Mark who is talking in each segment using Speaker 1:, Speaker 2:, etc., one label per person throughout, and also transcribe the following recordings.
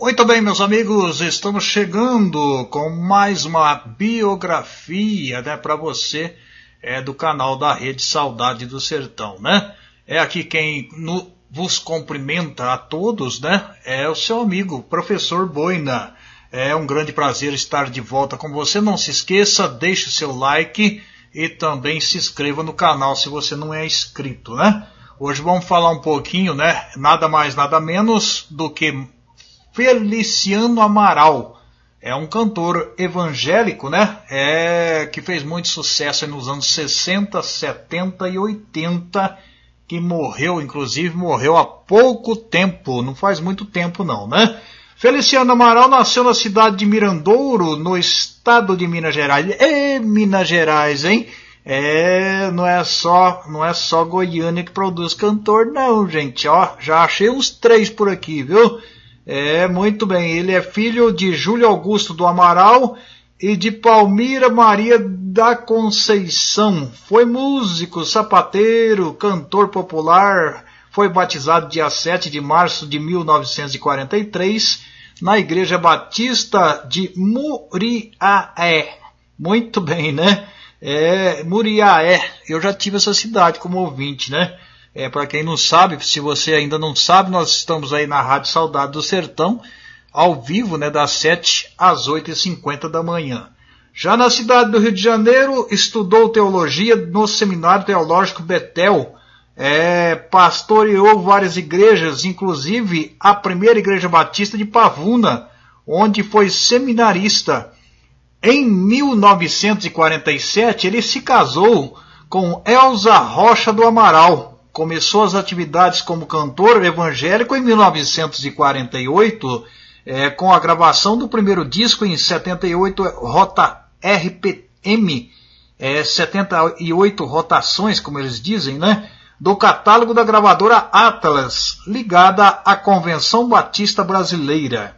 Speaker 1: Muito bem, meus amigos, estamos chegando com mais uma biografia, né, para você é do canal da Rede Saudade do Sertão, né? É aqui quem no, vos cumprimenta a todos, né? É o seu amigo, professor Boina. É um grande prazer estar de volta com você. Não se esqueça, deixe o seu like e também se inscreva no canal se você não é inscrito, né? Hoje vamos falar um pouquinho, né? Nada mais, nada menos do que Feliciano Amaral. É um cantor evangélico, né? É que fez muito sucesso nos anos 60, 70 e 80, que morreu, inclusive morreu há pouco tempo, não faz muito tempo não, né? Feliciano Amaral nasceu na cidade de Mirandouro, no estado de Minas Gerais. É Minas Gerais, hein? É, não é só, não é só Goiânia que produz cantor, não, gente. Ó, já achei uns três por aqui, viu? É, muito bem. Ele é filho de Júlio Augusto do Amaral e de Palmira Maria da Conceição. Foi músico, sapateiro, cantor popular, foi batizado dia 7 de março de 1943 na Igreja Batista de Muriaé. Muito bem, né? É, Muriaé, eu já tive essa cidade como ouvinte, né? É, Para quem não sabe, se você ainda não sabe, nós estamos aí na Rádio Saudade do Sertão, ao vivo, né, das 7 às 8h50 da manhã. Já na cidade do Rio de Janeiro, estudou teologia no Seminário Teológico Betel, é, pastoreou várias igrejas, inclusive a primeira igreja batista de Pavuna, onde foi seminarista. Em 1947, ele se casou com Elza Rocha do Amaral. Começou as atividades como cantor evangélico em 1948, é, com a gravação do primeiro disco em 78, Rota RPM, é, 78 rotações, como eles dizem, né? do catálogo da gravadora Atlas, ligada à Convenção Batista Brasileira.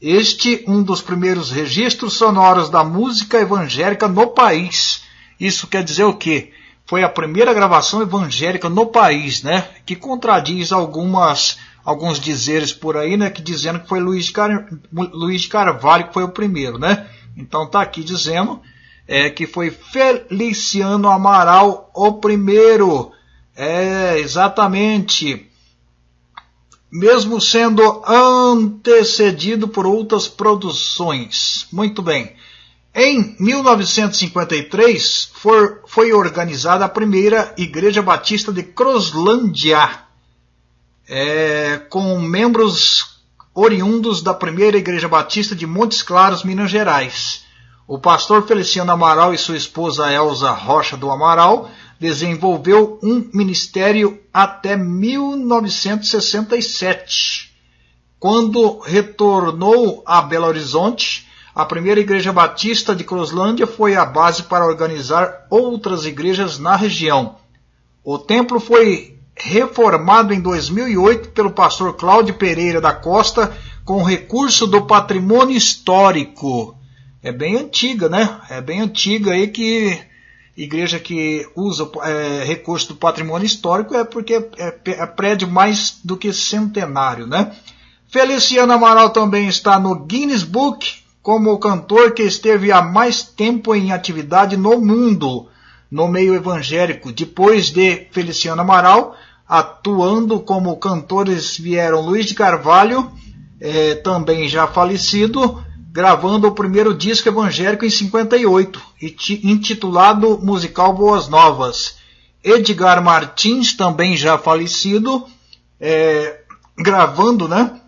Speaker 1: Este um dos primeiros registros sonoros da música evangélica no país. Isso quer dizer o quê? Foi a primeira gravação evangélica no país, né? Que contradiz algumas alguns dizeres por aí, né? Que dizendo que foi Luiz Car... Luiz Carvalho que foi o primeiro, né? Então tá aqui dizendo é, que foi Feliciano Amaral o primeiro é, exatamente. Mesmo sendo antecedido por outras produções. Muito bem. Em 1953 for, foi organizada a primeira Igreja Batista de Croslândia, é, com membros oriundos da primeira Igreja Batista de Montes Claros, Minas Gerais. O pastor Feliciano Amaral e sua esposa Elza Rocha do Amaral desenvolveu um ministério até 1967, quando retornou a Belo Horizonte. A primeira igreja batista de Cruzlândia foi a base para organizar outras igrejas na região. O templo foi reformado em 2008 pelo pastor Cláudio Pereira da Costa com recurso do patrimônio histórico. É bem antiga, né? É bem antiga aí que igreja que usa é, recurso do patrimônio histórico é porque é, é, prédio mais do que centenário, né? Feliciano Amaral também está no Guinness Book como o cantor que esteve há mais tempo em atividade no mundo, no meio evangélico. Depois de Feliciano Amaral, atuando como cantores vieram Luiz de Carvalho, é, também já falecido, gravando o primeiro disco evangélico em 58, intitulado Musical Boas Novas. Edgar Martins, também já falecido, é, gravando, né?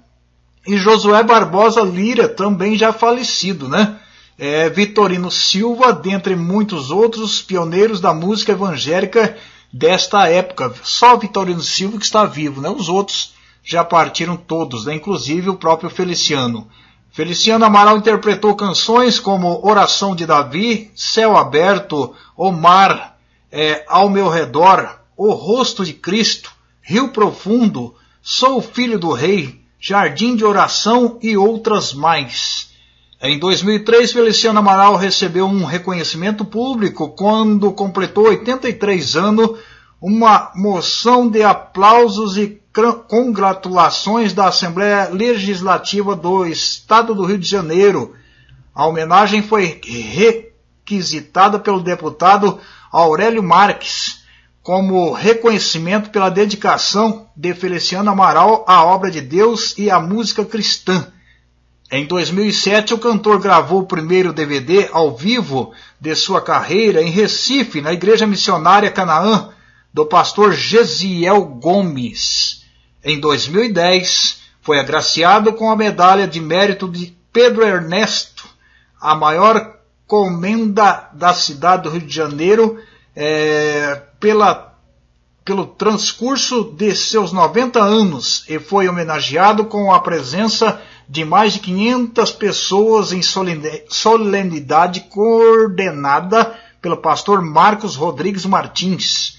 Speaker 1: E Josué Barbosa Lira, também já falecido, né? É, Vitorino Silva, dentre muitos outros pioneiros da música evangélica desta época. Só Vitorino Silva que está vivo, né? Os outros já partiram todos, né? inclusive o próprio Feliciano. Feliciano Amaral interpretou canções como Oração de Davi, Céu Aberto, O Mar, é, Ao Meu Redor, O Rosto de Cristo, Rio Profundo, Sou Filho do Rei, Jardim de Oração e outras mais. Em 2003, Feliciano Amaral recebeu um reconhecimento público quando completou 83 anos, uma moção de aplausos e congratulações da Assembleia Legislativa do Estado do Rio de Janeiro. A homenagem foi requisitada pelo deputado Aurélio Marques como reconhecimento pela dedicação de Feliciano Amaral à obra de Deus e à música cristã. Em 2007, o cantor gravou o primeiro DVD ao vivo de sua carreira em Recife, na Igreja Missionária Canaã, do pastor Gesiel Gomes. Em 2010, foi agraciado com a medalha de mérito de Pedro Ernesto, a maior comenda da cidade do Rio de Janeiro, é, pela, pelo transcurso de seus 90 anos e foi homenageado com a presença de mais de 500 pessoas em solenidade coordenada pelo pastor Marcos Rodrigues Martins.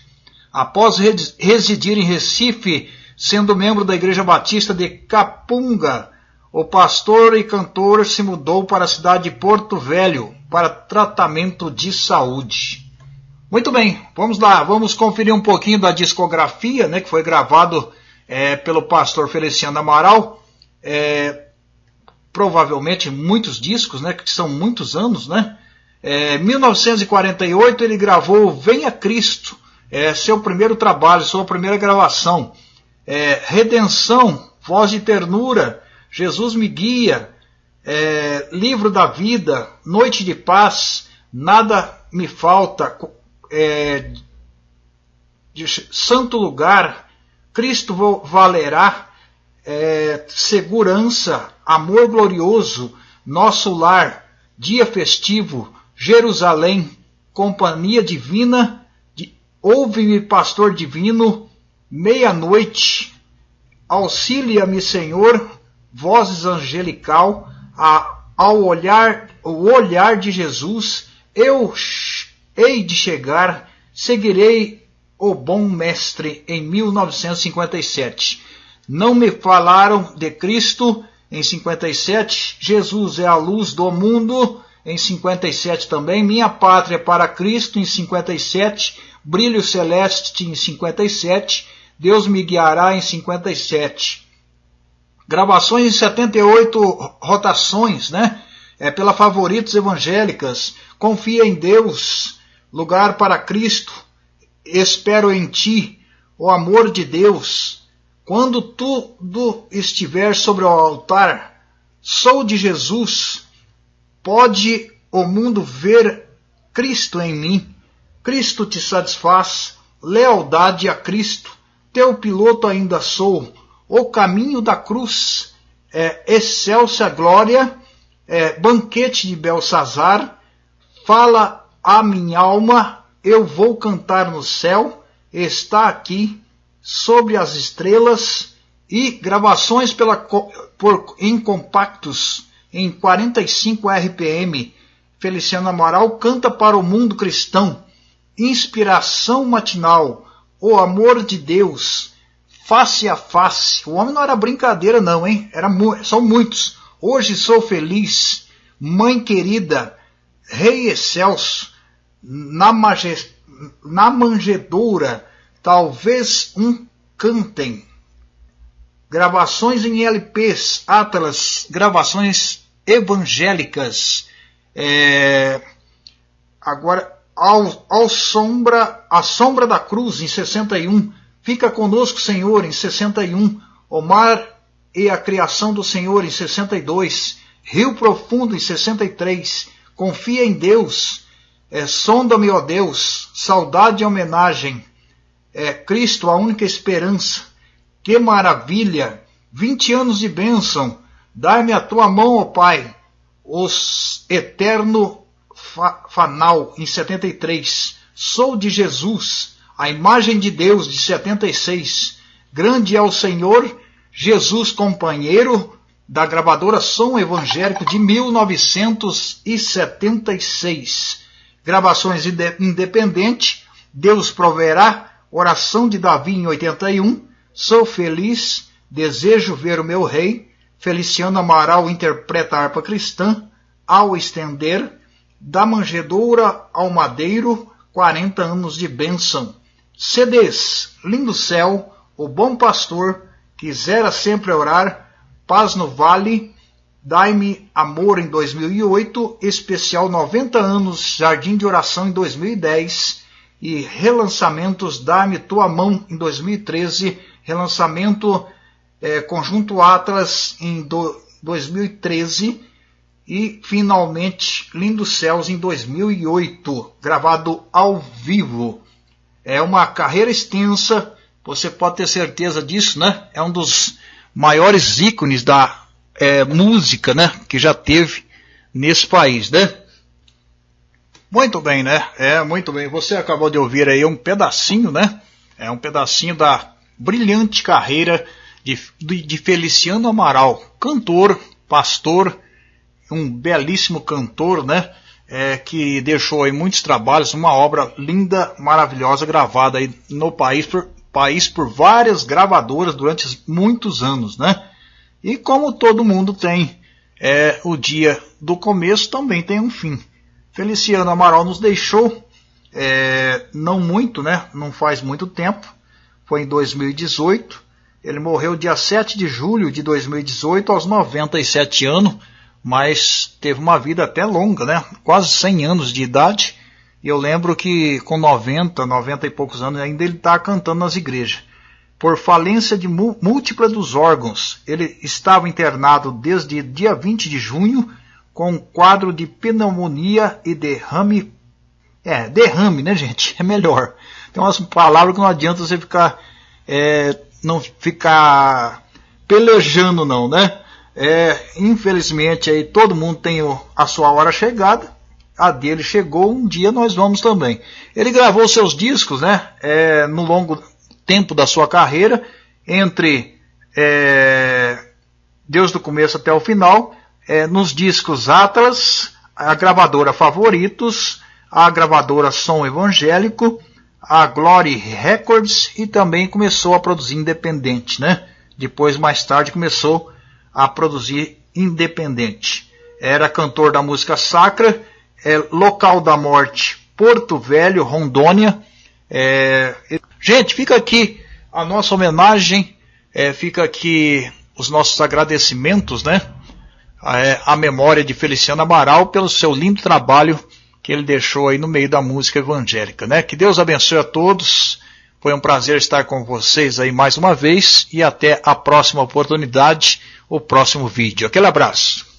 Speaker 1: Após residir em Recife, sendo membro da Igreja Batista de Capunga, o pastor e cantor se mudou para a cidade de Porto Velho para tratamento de saúde. Muito bem, vamos lá, vamos conferir um pouquinho da discografia, né, que foi gravado é, pelo pastor Feliciano Amaral. É, provavelmente muitos discos, né, que são muitos anos, né? É, 1948 ele gravou Venha Cristo, é, seu primeiro trabalho, sua primeira gravação. É, Redenção, Voz de Ternura, Jesus me guia, é, Livro da Vida, Noite de Paz, Nada me falta, é, de Santo Lugar, Cristo valerá, é, segurança, amor glorioso, nosso lar, dia festivo, Jerusalém, companhia divina, ouve-me, pastor divino, meia-noite, auxilia-me, Senhor, vozes angelical, a, ao olhar, o olhar de Jesus, eu hei de chegar, seguirei o bom mestre em 1957. Não me falaram de Cristo em 57. Jesus é a luz do mundo em 57 também. Minha pátria para Cristo em 57. Brilho celeste em 57. Deus me guiará em 57. Gravações em 78 rotações, né? É pela Favoritos Evangélicas. Confia em Deus. Lugar para Cristo. Espero em ti. O amor de Deus quando tudo estiver sobre o altar, sou de Jesus, pode o mundo ver Cristo em mim. Cristo te satisfaz, lealdade a Cristo, teu piloto ainda sou, o caminho da cruz, é, excelsa glória, é, banquete de Belsazar, fala a minha alma, eu vou cantar no céu, está aqui sobre as estrelas e gravações pela, por, em compactos em 45 RPM. Feliciano Amaral canta para o mundo cristão. Inspiração matinal. O amor de Deus. Face a face. O homem não era brincadeira, não, hein? Era, são muitos. Hoje sou feliz. Mãe querida. Rei excelso. Na, na manjedoura talvez um cantem. Gravações em LPs, Atlas, gravações evangélicas. É, agora, ao, ao sombra, a sombra da cruz em 61. Fica conosco, Senhor, em 61. O mar e a criação do Senhor em 62. Rio Profundo em 63. Confia em Deus. É, Sonda-me, ó Deus. Saudade e homenagem é Cristo a única esperança. Que maravilha! Vinte anos de bênção. Dai-me a tua mão, ó Pai. Os eterno fa fanal em 73. Sou de Jesus, a imagem de Deus de 76. Grande é o Senhor, Jesus companheiro da gravadora Som Evangélico de 1976. Gravações independente, Deus proverá. Oração de Davi em 81. Sou feliz, desejo ver o meu rei. Feliciano Amaral interpreta a harpa cristã. Ao estender, da manjedoura ao madeiro, 40 anos de bênção. CDs, Lindo Céu, O Bom Pastor, Quisera Sempre Orar, Paz no Vale, Dai-me Amor em 2008, especial 90 anos Jardim de Oração em 2010 e relançamentos Dai-me Tua Mão em 2013, relançamento é, Conjunto Atlas em do, 2013 e finalmente Lindos Céus em 2008, gravado ao vivo. É uma carreira extensa, você pode ter certeza disso, né? É um dos maiores ícones da é, música, né? Que já teve nesse país, né? Muito bem, né? É, muito bem. Você acabou de ouvir aí um pedacinho, né? É um pedacinho da brilhante carreira de, de Feliciano Amaral, cantor, pastor, um belíssimo cantor, né? É, que deixou aí muitos trabalhos, uma obra linda, maravilhosa, gravada aí no país por, país por várias gravadoras durante muitos anos, né? E como todo mundo tem é, o dia do começo, também tem um fim. Feliciano Amaral nos deixou, é, não muito, né? Não faz muito tempo, foi em 2018. Ele morreu dia 7 de julho de 2018, aos 97 anos mas teve uma vida até longa, né? Quase 100 anos de idade. E eu lembro que com 90, 90 e poucos anos ainda ele está cantando nas igrejas. Por falência de múltipla dos órgãos, ele estava internado desde dia 20 de junho com um quadro de pneumonia e derrame. É, derrame, né, gente? É melhor. Tem umas palavras que não adianta você ficar. É, não ficar pelejando, não, né? É, infelizmente aí todo mundo tem a sua hora chegada. A dele chegou, um dia nós vamos também. Ele gravou seus discos, né? É, no longo tempo da sua carreira, entre é, Deus do começo até o final, é, nos discos Atlas, a gravadora Favoritos, a gravadora Som Evangélico, a Glory Records e também começou a produzir independente, né? Depois, mais tarde, começou a produzir independente. Era cantor da música sacra, é, local da morte, Porto Velho, Rondônia. É, gente, fica aqui a nossa homenagem, é, fica aqui os nossos agradecimentos, né? É, a memória de Feliciano Amaral pelo seu lindo trabalho que ele deixou aí no meio da música evangélica, né? Que Deus abençoe a todos. Foi um prazer estar com vocês aí mais uma vez e até a próxima oportunidade o próximo vídeo. Aquele abraço.